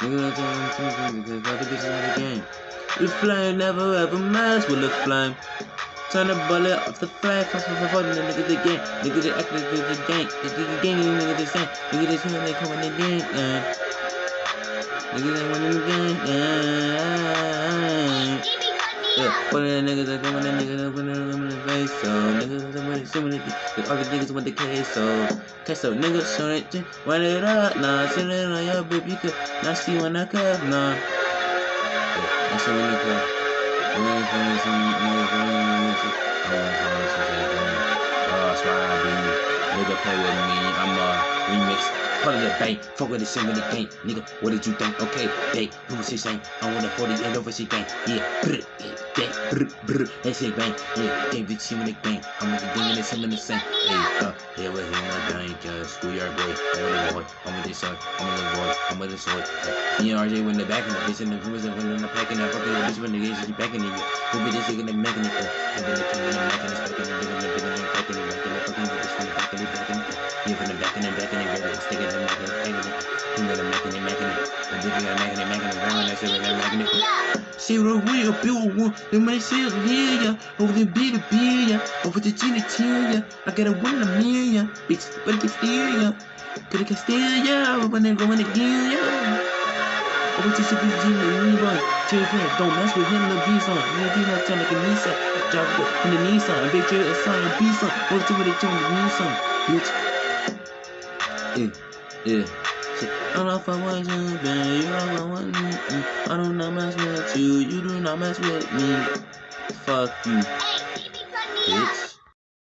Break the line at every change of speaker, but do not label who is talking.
Nigga, because the game. The flame never ever mess with the flame. Turn the bullet off the flame, fast for the nigga the game. Nigga the act like the game. Nigga the game, nigga the. Nigga when they come in the game. Uh. Nigga they win in the game. Uh. Yeah, one of the niggas that come in the nigga that put them in the face, so niggas that want to see me, the other niggas want the queso, queso, niggas show it, run it up, nah, send it on your boob, you could not see when I cut, nah. Yeah, oh, that's what we look for. We look for some niggas, Oh, swag, nigga play with me, I'm a remix. Part of the bank, fuck with the same with the gang, nigga. What did you think? Okay, they, who was his saying? I want a 40 and over shit gang, yeah, gang, brr, brr, they say bang, yeah, bitch, you in the gang. I'm with the and it's him in the same, hey, uh, with I gang, uh, schoolyard boy, I'm with boy, I'm with this son, I'm with the boy, I'm with. Me and RJ when the back in the bitch, and the and when in the pack and the fucking the bitch when the games is in the who be this nigga the mechanical, and then the king and the mechanical, back in the nigga, the nigga, the back in the in the fucking the yeah, from the back in the back in the back sticking the back in the back in the you know the making it, making it, big guy making it, making it, grandma that shit, they're making it. The money sales here, ya, over the beat the beer, over the gin genitalia. I got a one in a million, bitch, but it can steal ya. Could it can steal ya, when they go in again, ya. Over to the Levi, chill here, don't mess with him, the B-song, the B-song, turn like a Nissan, drive it in the Nissan, big drill, a sign, a B-song, over to where they the Nissan, bitch. Yeah, yeah. I don't know if I want you, babe. You don't want me. I do not mess with you. You do not mess with me. Fuck you, bitch.